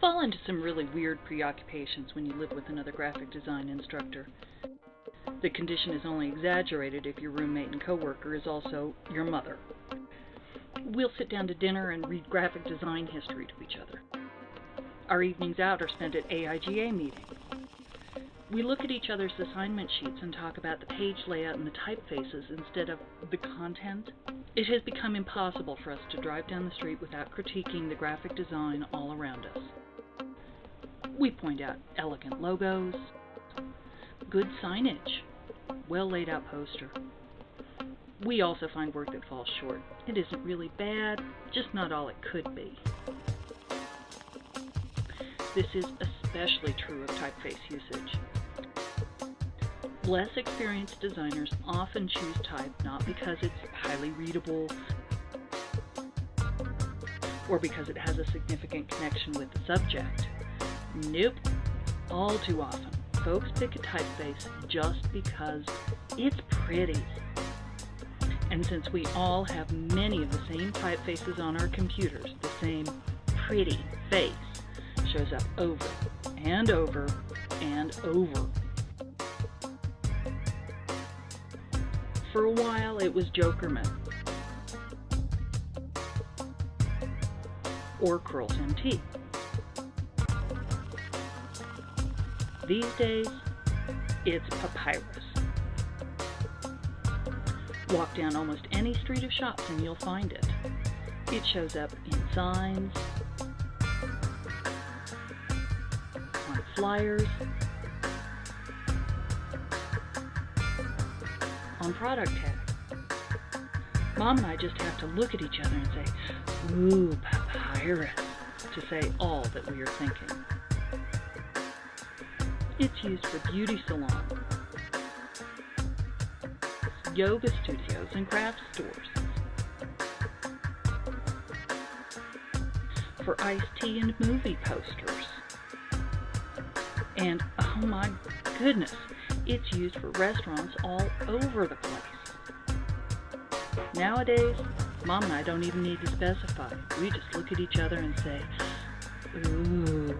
fall into some really weird preoccupations when you live with another graphic design instructor. The condition is only exaggerated if your roommate and coworker is also your mother. We'll sit down to dinner and read graphic design history to each other. Our evenings out are spent at AIGA meetings. We look at each other's assignment sheets and talk about the page layout and the typefaces instead of the content. It has become impossible for us to drive down the street without critiquing the graphic design all around us. We point out elegant logos, good signage, well laid out poster. We also find work that falls short. It isn't really bad, just not all it could be. This is especially true of typeface usage. Less experienced designers often choose type not because it's highly readable or because it has a significant connection with the subject. Nope. All too often, folks pick a typeface just because it's pretty. And since we all have many of the same typefaces on our computers, the same pretty face shows up over and over and over For a while, it was Jokerman. Or Curlz MT. These days, it's Papyrus. Walk down almost any street of shops and you'll find it. It shows up in signs, on flyers, product tag. Mom and I just have to look at each other and say, ooh, papyrus, to say all that we are thinking. It's used for beauty salons, yoga studios, and craft stores. For iced tea and movie posters. And oh my goodness, it's used for restaurants all over the place. Nowadays, Mom and I don't even need to specify. We just look at each other and say, ooh.